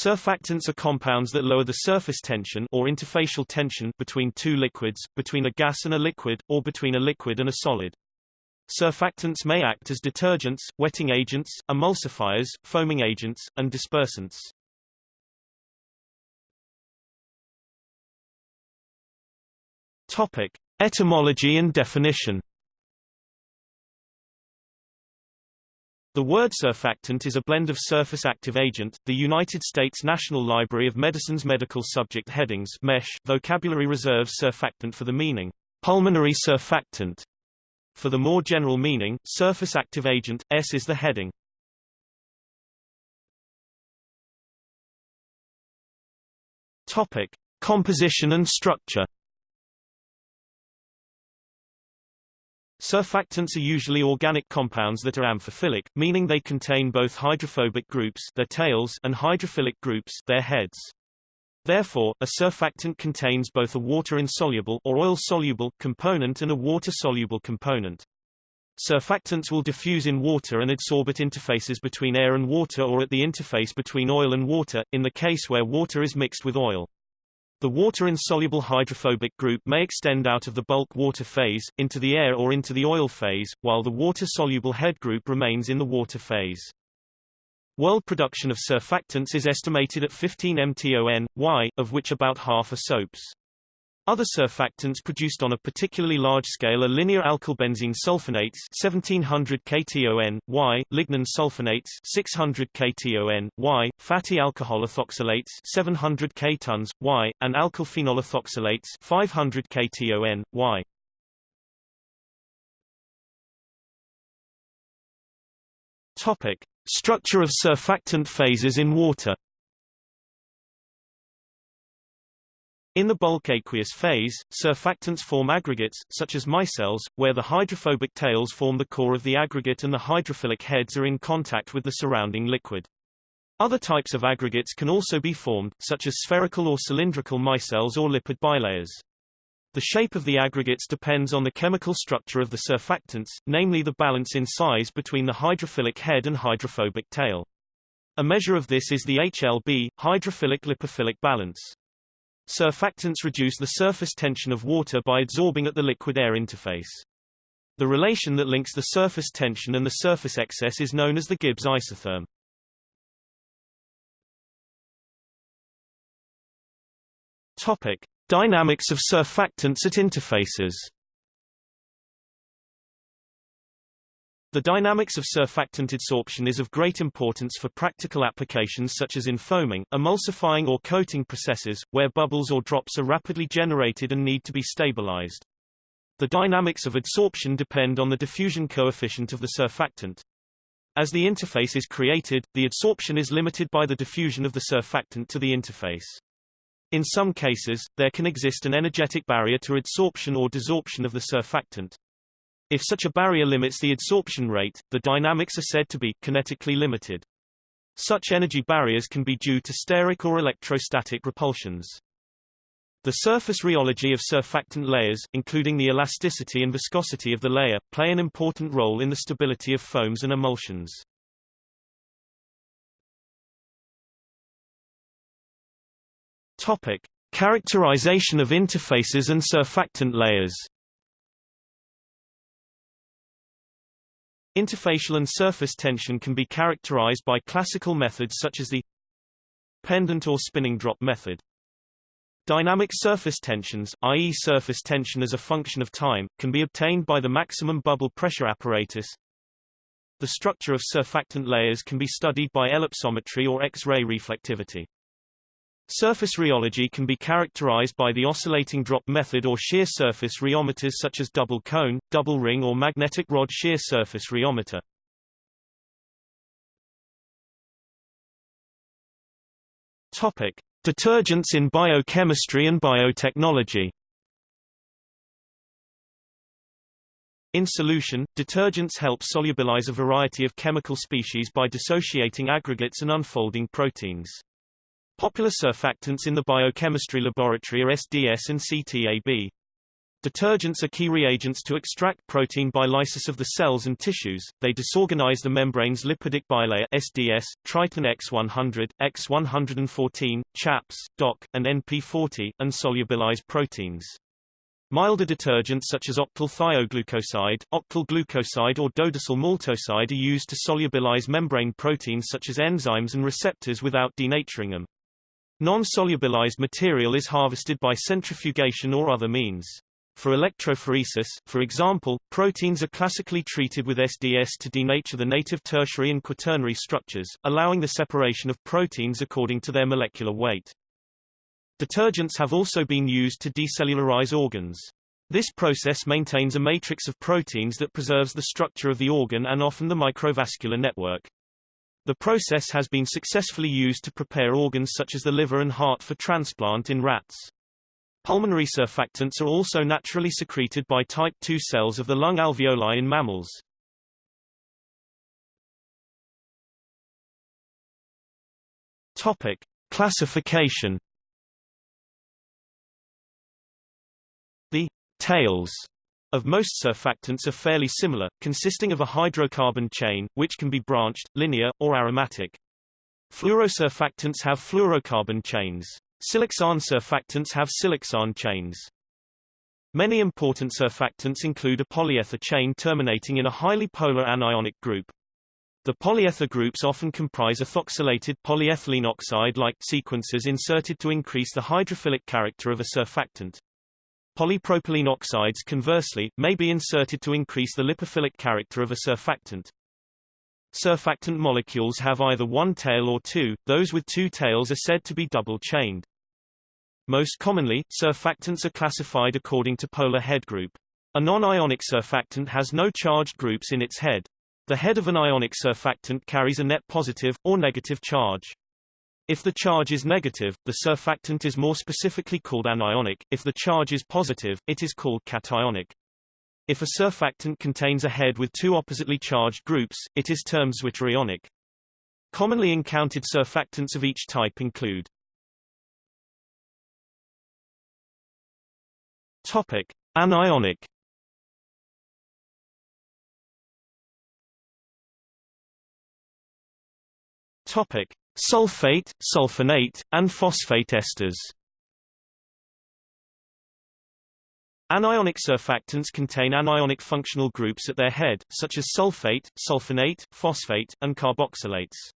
Surfactants are compounds that lower the surface tension or interfacial tension between two liquids, between a gas and a liquid, or between a liquid and a solid. Surfactants may act as detergents, wetting agents, emulsifiers, foaming agents, and dispersants. Topic: Etymology and definition. The word surfactant is a blend of surface active agent, the United States National Library of Medicine's medical subject headings MESH vocabulary reserves surfactant for the meaning, pulmonary surfactant. For the more general meaning, surface active agent, S is the heading. Topic. Composition and structure Surfactants are usually organic compounds that are amphiphilic, meaning they contain both hydrophobic groups their tails and hydrophilic groups their heads. Therefore, a surfactant contains both a water-insoluble or oil-soluble component and a water-soluble component. Surfactants will diffuse in water and adsorb at interfaces between air and water or at the interface between oil and water, in the case where water is mixed with oil. The water-insoluble hydrophobic group may extend out of the bulk water phase, into the air or into the oil phase, while the water-soluble head group remains in the water phase. World production of surfactants is estimated at 15 mton, y, of which about half are soaps. Other surfactants produced on a particularly large scale are linear alkylbenzene sulfonates 1700 kton, Y, lignin sulfonates 600 kton, Y, fatty alcohol ethoxylates 700 ktons, Y, and alkyl phenol ethoxylates 500 kton, Y. Topic: Structure of surfactant phases in water In the bulk aqueous phase, surfactants form aggregates, such as micelles, where the hydrophobic tails form the core of the aggregate and the hydrophilic heads are in contact with the surrounding liquid. Other types of aggregates can also be formed, such as spherical or cylindrical micelles or lipid bilayers. The shape of the aggregates depends on the chemical structure of the surfactants, namely the balance in size between the hydrophilic head and hydrophobic tail. A measure of this is the HLB, hydrophilic-lipophilic balance. Surfactants reduce the surface tension of water by adsorbing at the liquid-air interface. The relation that links the surface tension and the surface excess is known as the Gibbs isotherm. Topic: Dynamics of surfactants at interfaces. The dynamics of surfactant adsorption is of great importance for practical applications such as in foaming, emulsifying or coating processes, where bubbles or drops are rapidly generated and need to be stabilized. The dynamics of adsorption depend on the diffusion coefficient of the surfactant. As the interface is created, the adsorption is limited by the diffusion of the surfactant to the interface. In some cases, there can exist an energetic barrier to adsorption or desorption of the surfactant. If such a barrier limits the adsorption rate, the dynamics are said to be kinetically limited. Such energy barriers can be due to steric or electrostatic repulsions. The surface rheology of surfactant layers, including the elasticity and viscosity of the layer, play an important role in the stability of foams and emulsions. Topic: Characterization of interfaces and surfactant layers. Interfacial and surface tension can be characterized by classical methods such as the pendant or spinning drop method. Dynamic surface tensions, i.e. surface tension as a function of time, can be obtained by the maximum bubble pressure apparatus. The structure of surfactant layers can be studied by ellipsometry or X-ray reflectivity. Surface rheology can be characterized by the oscillating drop method or shear surface rheometers such as double cone, double ring or magnetic rod shear surface rheometer. Topic: Detergents in biochemistry and biotechnology. In solution, detergents help solubilize a variety of chemical species by dissociating aggregates and unfolding proteins. Popular surfactants in the biochemistry laboratory are SDS and CTAB. Detergents are key reagents to extract protein by lysis of the cells and tissues. They disorganize the membrane's lipidic bilayer SDS, Triton X100, X114, CHAPS, DOC, and NP40, and solubilize proteins. Milder detergents such as octyl thioglucoside, octyl glucoside or dodecyl maltoside are used to solubilize membrane proteins such as enzymes and receptors without denaturing them. Non-solubilized material is harvested by centrifugation or other means. For electrophoresis, for example, proteins are classically treated with SDS to denature the native tertiary and quaternary structures, allowing the separation of proteins according to their molecular weight. Detergents have also been used to decellularize organs. This process maintains a matrix of proteins that preserves the structure of the organ and often the microvascular network. The process has been successfully used to prepare organs such as the liver and heart for transplant in rats. Pulmonary surfactants are also naturally secreted by type II cells of the lung alveoli in mammals. Topic: Classification. The tails of most surfactants are fairly similar, consisting of a hydrocarbon chain, which can be branched, linear, or aromatic. Fluorosurfactants have fluorocarbon chains. Siloxane surfactants have siloxane chains. Many important surfactants include a polyether chain terminating in a highly polar anionic group. The polyether groups often comprise ethoxylated polyethylene oxide-like sequences inserted to increase the hydrophilic character of a surfactant. Polypropylene oxides conversely, may be inserted to increase the lipophilic character of a surfactant. Surfactant molecules have either one tail or two, those with two tails are said to be double-chained. Most commonly, surfactants are classified according to polar head group. A non-ionic surfactant has no charged groups in its head. The head of an ionic surfactant carries a net positive, or negative charge. If the charge is negative, the surfactant is more specifically called anionic, if the charge is positive, it is called cationic. If a surfactant contains a head with two oppositely charged groups, it is termed zwitterionic. Commonly encountered surfactants of each type include Topic: Anionic Topic: Sulfate, sulfonate, and phosphate esters. Anionic surfactants contain anionic functional groups at their head, such as sulfate, sulfonate, phosphate, and carboxylates.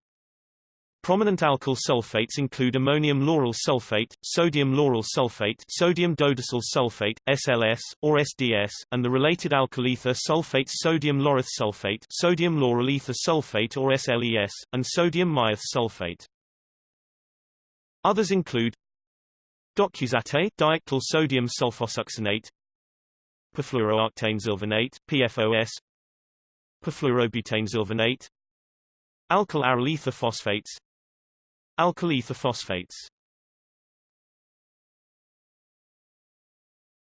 Prominent alkyl sulfates include ammonium lauryl sulfate, sodium lauryl sulfate, sodium dodecyl sulfate, SLS, or SDS, and the related alkyl ether sulfates sodium laureth sulfate, sodium lauryl ether sulfate or SLES, and sodium myreth sulfate. Others include docusate, diethyl sodium sulfosuccinate, perfluorooctane sulfonate, PFOS, perfluorobutane sulfonate, alkyl aryl ether phosphates, alkyl ether phosphates.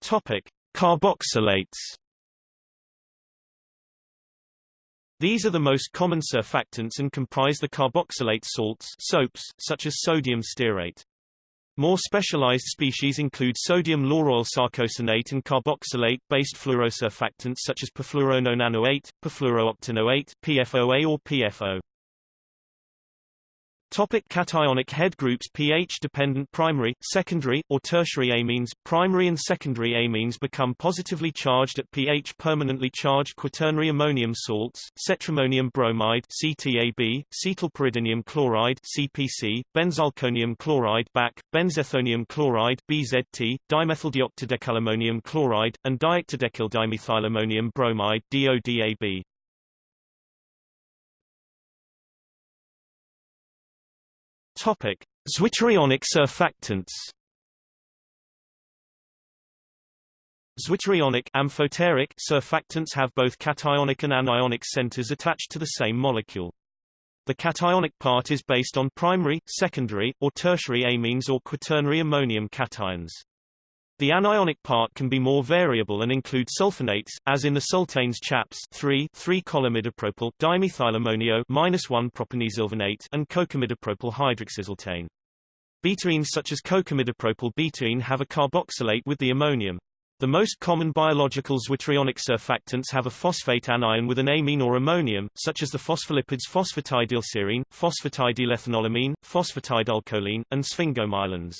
Topic: Carboxylates. These are the most common surfactants and comprise the carboxylate salts soaps, such as sodium stearate. More specialized species include sodium lauryl sarcosinate and carboxylate-based fluorosurfactants such as perfluorononanoate, perfluorooctanoate, PFOA or PFO. Topic cationic head groups pH-dependent primary, secondary, or tertiary amines Primary and secondary amines become positively charged at pH permanently charged quaternary ammonium salts, cetrimonium bromide CTAB, cetylpyridinium chloride CPC, benzalkonium chloride BAC, benzethonium chloride BZT, dimethyldioctadecylammonium chloride, and dioctadecyl bromide DODAB. Topic: Zwitterionic surfactants. Zwitterionic amphoteric surfactants have both cationic and anionic centers attached to the same molecule. The cationic part is based on primary, secondary, or tertiary amines or quaternary ammonium cations. The anionic part can be more variable and include sulfonates, as in the sultaines CHAPS 3 3-cholamidopropyl dimethylammonio -1 propanesulfonate and cocamidopropyl hydroxysultaine. Betaines such as cocamidopropyl betaine have a carboxylate with the ammonium. The most common biological zwitterionic surfactants have a phosphate anion with an amine or ammonium, such as the phospholipids phosphatidylserine, phosphatidylethanolamine, phosphatidylcholine, and sphingomyelins.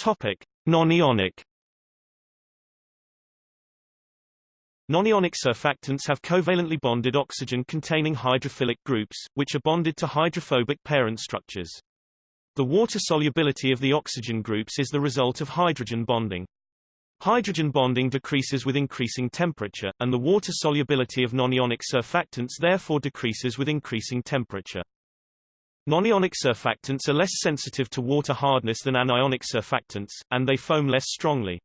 Topic: Nonionic Nonionic surfactants have covalently bonded oxygen-containing hydrophilic groups, which are bonded to hydrophobic parent structures. The water solubility of the oxygen groups is the result of hydrogen bonding. Hydrogen bonding decreases with increasing temperature, and the water solubility of nonionic surfactants therefore decreases with increasing temperature. Nonionic surfactants are less sensitive to water hardness than anionic surfactants, and they foam less strongly.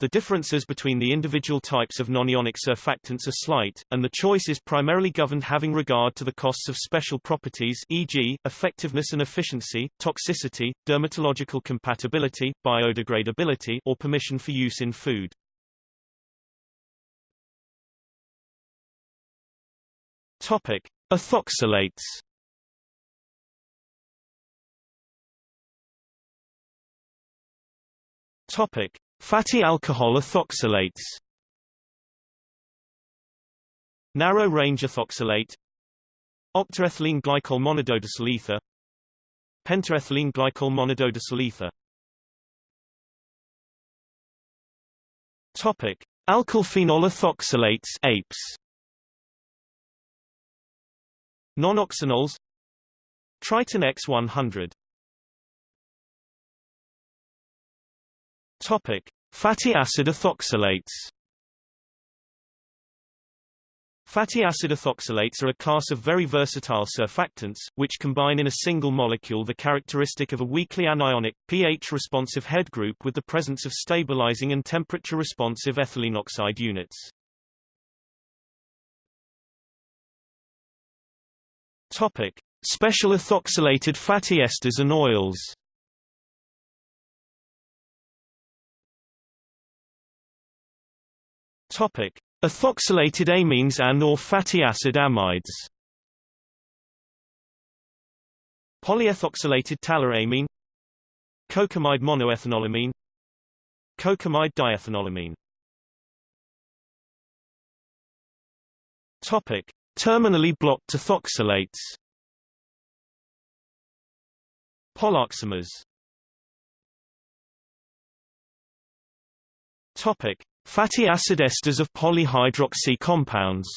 The differences between the individual types of nonionic surfactants are slight, and the choice is primarily governed having regard to the costs of special properties e.g., effectiveness and efficiency, toxicity, dermatological compatibility, biodegradability or permission for use in food. Topic: Ethoxylates Topic: Fatty alcohol ethoxylates. Narrow-range ethoxylate. Octaethylene glycol monododecyl ether Pentaethylene glycol monododecyl ether Topic: Alkylphenol ethoxylates APES. Nonoxynols Triton X100 Topic: Fatty acid ethoxylates. Fatty acid ethoxylates are a class of very versatile surfactants, which combine in a single molecule the characteristic of a weakly anionic, pH-responsive head group with the presence of stabilizing and temperature-responsive ethylene oxide units. Topic: Special ethoxylated fatty esters and oils. Topic: Ethoxylated amines and or fatty acid amides. Polyethoxylated tallow amine Cocamide monoethanolamine Cocamide diethanolamine Topic: Terminally blocked ethoxylates. Poloxamers Topic: Fatty acid esters of polyhydroxy compounds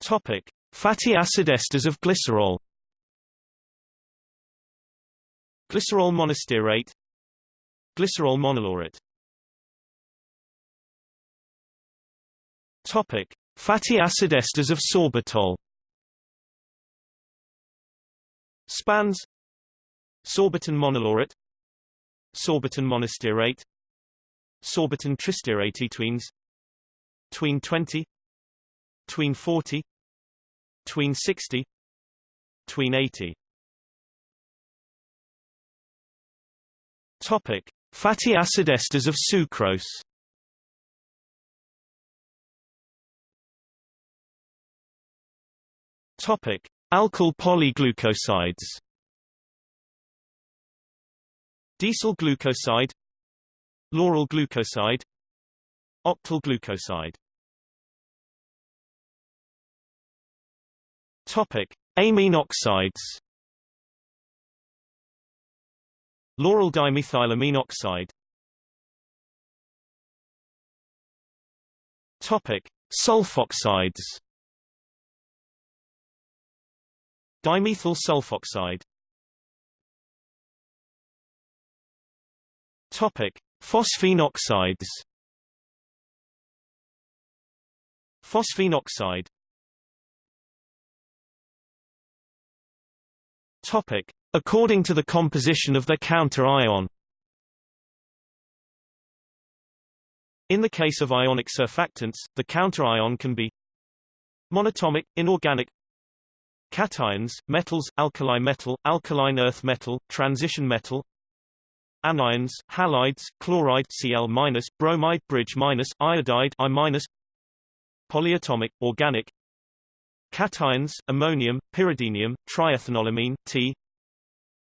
Topic: Fatty acid esters of glycerol. Glycerol monostearate, glycerol monolaurate. Topic: Fatty acid esters of sorbitol. Spans Sorbitan monolaurate Sorbitan monostearate Sorbitan tristearate tweens. Tween 20 Tween 40 Tween 60 Tween 80 Topic: Fatty acid esters of sucrose. Topic: Alkyl polyglucosides. Decyl glucoside Lauryl glucoside Octyl glucoside Topic: Amine oxides. Lauryl dimethylamine oxide. Topic: Sulfoxides. Dimethyl sulfoxide. Topic: Phosphine oxides. Phosphine oxide. Topic: According to the composition of their counter-ion. In the case of ionic surfactants, the counter-ion can be monatomic, inorganic cations, metals, alkali metal, alkaline earth metal, transition metal anions, halides, chloride Cl-, bromide bridge-, iodide I-, polyatomic, organic cations, ammonium, pyridinium, triethanolamine, T.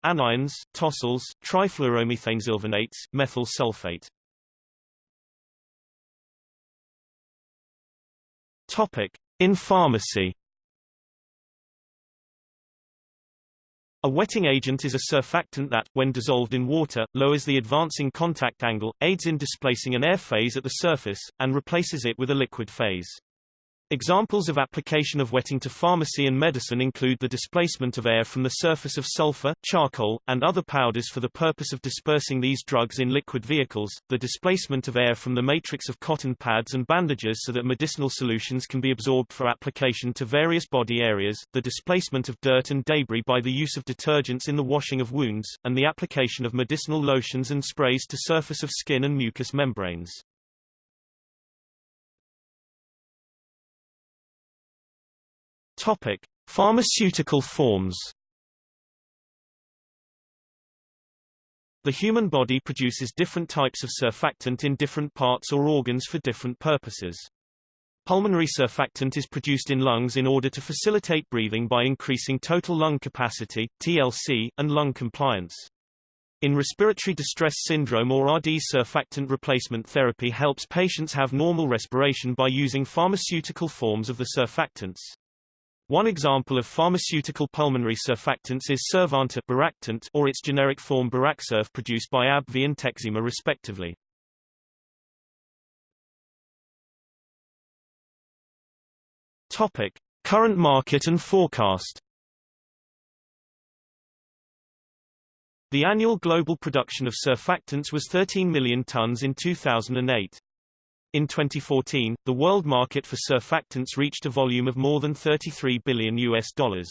Anions, tosyls, trifluoromethanesulfonates, methyl sulfate. Topic: In pharmacy. A wetting agent is a surfactant that, when dissolved in water, lowers the advancing contact angle, aids in displacing an air phase at the surface, and replaces it with a liquid phase. Examples of application of wetting to pharmacy and medicine include the displacement of air from the surface of sulfur, charcoal, and other powders for the purpose of dispersing these drugs in liquid vehicles, the displacement of air from the matrix of cotton pads and bandages so that medicinal solutions can be absorbed for application to various body areas, the displacement of dirt and debris by the use of detergents in the washing of wounds, and the application of medicinal lotions and sprays to surface of skin and mucous membranes. Topic: Pharmaceutical forms. The human body produces different types of surfactant in different parts or organs for different purposes. Pulmonary surfactant is produced in lungs in order to facilitate breathing by increasing total lung capacity, TLC, and lung compliance. In respiratory distress syndrome or RD surfactant replacement therapy helps patients have normal respiration by using pharmaceutical forms of the surfactants. One example of pharmaceutical pulmonary surfactants is Beractant or its generic form Beraksurf produced by AbbVie and Tekzima respectively. Topic: Current market and forecast. The annual global production of surfactants was 13 million tons in 2008. In 2014, the world market for surfactants reached a volume of more than 33 billion US dollars.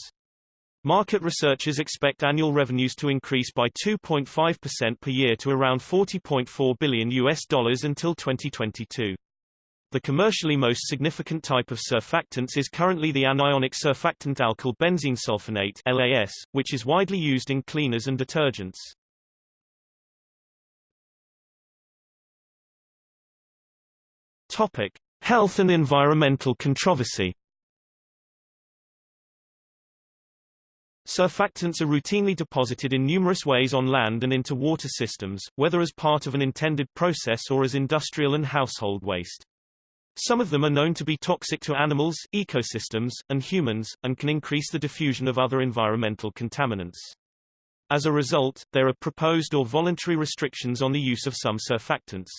Market researchers expect annual revenues to increase by 2.5% per year to around 40.4 billion US dollars until 2022. The commercially most significant type of surfactants is currently the anionic surfactant alkyl benzene sulfonate LAS, which is widely used in cleaners and detergents. Topic: Health and environmental controversy. Surfactants are routinely deposited in numerous ways on land and into water systems, whether as part of an intended process or as industrial and household waste. Some of them are known to be toxic to animals, ecosystems, and humans, and can increase the diffusion of other environmental contaminants. As a result, there are proposed or voluntary restrictions on the use of some surfactants.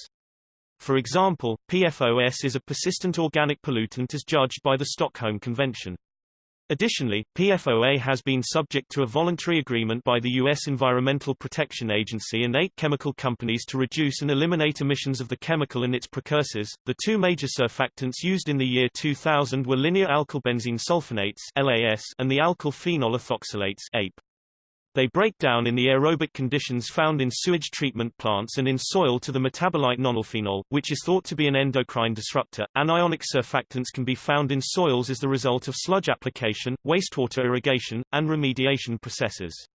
For example, PFOS is a persistent organic pollutant as judged by the Stockholm Convention. Additionally, PFOA has been subject to a voluntary agreement by the U.S. Environmental Protection Agency and eight chemical companies to reduce and eliminate emissions of the chemical and its precursors. The two major surfactants used in the year 2000 were linear alkylbenzene sulfonates (LAS) and the alkyl phenol ethoxylates (APE). They break down in the aerobic conditions found in sewage treatment plants and in soil to the metabolite nonylphenol, which is thought to be an endocrine disruptor. Anionic surfactants can be found in soils as the result of sludge application, wastewater irrigation, and remediation processes.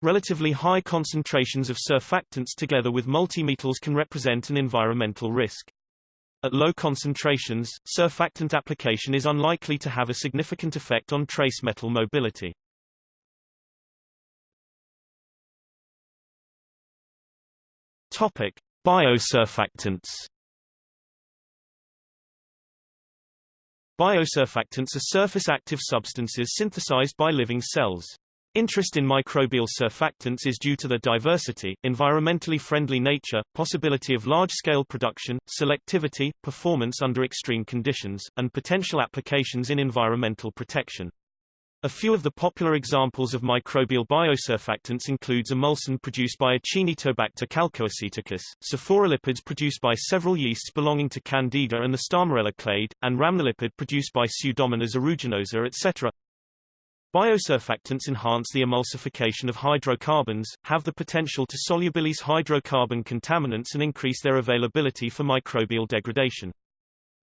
Relatively high concentrations of surfactants together with multimetals can represent an environmental risk. At low concentrations, surfactant application is unlikely to have a significant effect on trace metal mobility. Topic: Biosurfactants. Biosurfactants are surface active substances synthesized by living cells. Interest in microbial surfactants is due to their diversity, environmentally friendly nature, possibility of large-scale production, selectivity, performance under extreme conditions, and potential applications in environmental protection. A few of the popular examples of microbial biosurfactants includes emulsan produced by Acinetobacter calcoaceticus, sophorolipids produced by several yeasts belonging to Candida and the Starmerella clade, and rhamnolipid produced by Pseudomonas aeruginosa etc. Biosurfactants enhance the emulsification of hydrocarbons, have the potential to solubilize hydrocarbon contaminants and increase their availability for microbial degradation.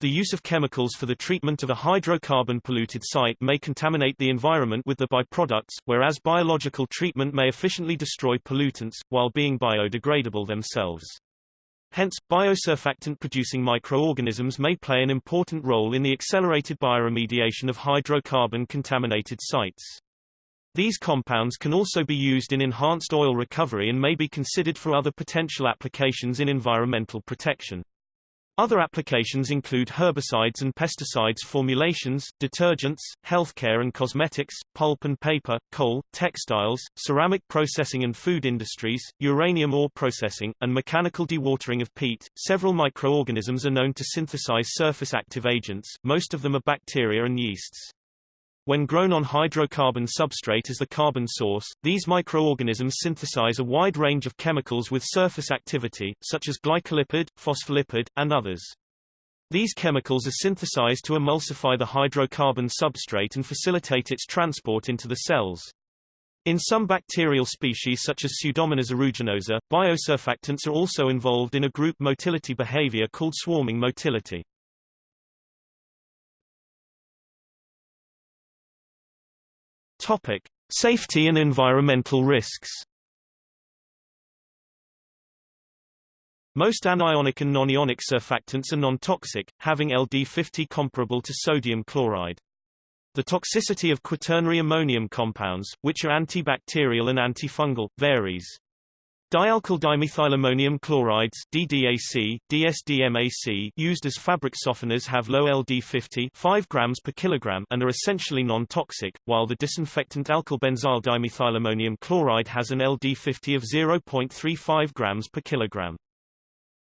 The use of chemicals for the treatment of a hydrocarbon-polluted site may contaminate the environment with the byproducts, whereas biological treatment may efficiently destroy pollutants, while being biodegradable themselves. Hence, biosurfactant-producing microorganisms may play an important role in the accelerated bioremediation of hydrocarbon-contaminated sites. These compounds can also be used in enhanced oil recovery and may be considered for other potential applications in environmental protection. Other applications include herbicides and pesticides formulations, detergents, healthcare and cosmetics, pulp and paper, coal, textiles, ceramic processing and food industries, uranium ore processing, and mechanical dewatering of peat. Several microorganisms are known to synthesize surface active agents, most of them are bacteria and yeasts. When grown on hydrocarbon substrate as the carbon source, these microorganisms synthesize a wide range of chemicals with surface activity, such as glycolipid, phospholipid, and others. These chemicals are synthesized to emulsify the hydrocarbon substrate and facilitate its transport into the cells. In some bacterial species such as Pseudomonas aeruginosa, biosurfactants are also involved in a group motility behavior called swarming motility. Topic: Safety and environmental risks. Most anionic and non-ionic surfactants are non-toxic, having LD50 comparable to sodium chloride. The toxicity of quaternary ammonium compounds, which are antibacterial and antifungal, varies. Dialkyl dimethylammonium chlorides DDAC, DSDMAC used as fabric softeners have low LD50 5 grams per kilogram and are essentially non-toxic, while the disinfectant alkyl benzyl dimethylammonium chloride has an LD50 of 0.35 grams per kilogram.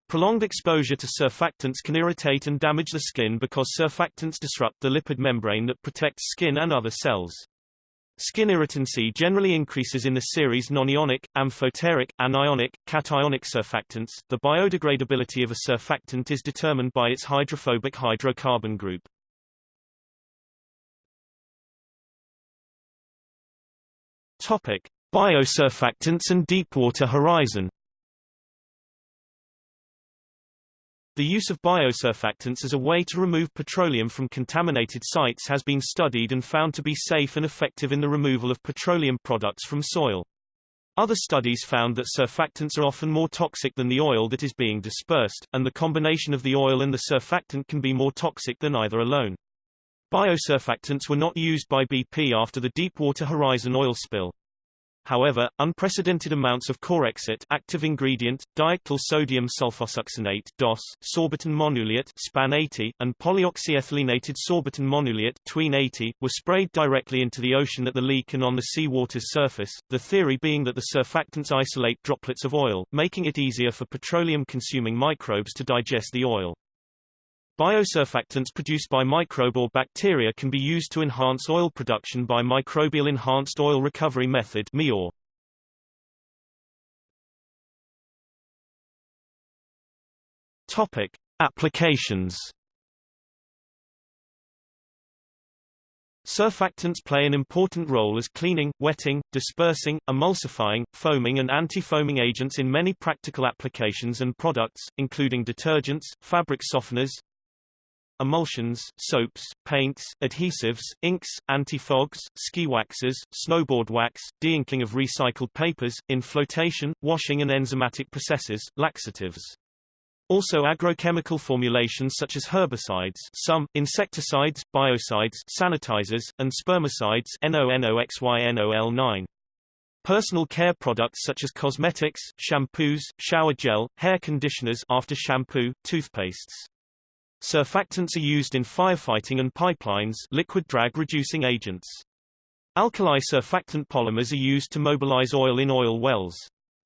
Prolonged exposure to surfactants can irritate and damage the skin because surfactants disrupt the lipid membrane that protects skin and other cells. Skin irritancy generally increases in the series non-ionic, amphoteric, anionic, cationic surfactants. The biodegradability of a surfactant is determined by its hydrophobic hydrocarbon group. Topic: Biosurfactants and Deepwater Horizon. The use of biosurfactants as a way to remove petroleum from contaminated sites has been studied and found to be safe and effective in the removal of petroleum products from soil. Other studies found that surfactants are often more toxic than the oil that is being dispersed, and the combination of the oil and the surfactant can be more toxic than either alone. Biosurfactants were not used by BP after the Deepwater Horizon oil spill. However, unprecedented amounts of Corexit active ingredient, diethyl sodium sulfosuccinate DOS, sorbitan monoleate SPAN 80, and polyoxyethylenated sorbitan monoleate tween 80, were sprayed directly into the ocean at the leak and on the sea water's surface, the theory being that the surfactants isolate droplets of oil, making it easier for petroleum-consuming microbes to digest the oil. Biosurfactants produced by microbe or bacteria can be used to enhance oil production by microbial enhanced oil recovery method (MIOR). Topic: Applications. Surfactants play an important role as cleaning, wetting, dispersing, emulsifying, foaming and anti-foaming agents in many practical applications and products, including detergents, fabric softeners, emulsions, soaps, paints, adhesives, inks, anti-fogs, ski waxes, snowboard wax, deinking of recycled papers, in flotation, washing and enzymatic processes, laxatives. Also agrochemical formulations such as herbicides some, insecticides, biocides, sanitizers, and spermicides NONOXYNOL9. Personal care products such as cosmetics, shampoos, shower gel, hair conditioners after shampoo, toothpastes. Surfactants are used in firefighting and pipelines liquid drag reducing agents. Alkali surfactant polymers are used to mobilize oil in oil wells.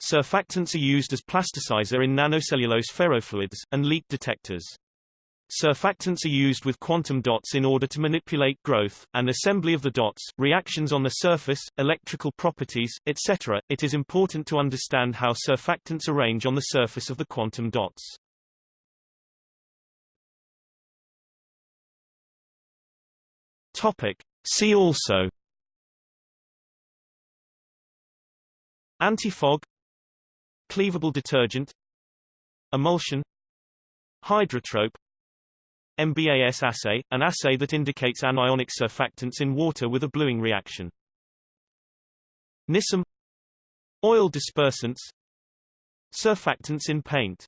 Surfactants are used as plasticizer in nanocellulose ferrofluids, and leak detectors. Surfactants are used with quantum dots in order to manipulate growth, and assembly of the dots, reactions on the surface, electrical properties, etc. It is important to understand how surfactants arrange on the surface of the quantum dots. Topic. See also Antifog Cleavable detergent Emulsion Hydrotrope MBAS assay, an assay that indicates anionic surfactants in water with a bluing reaction. NISM Oil dispersants Surfactants in paint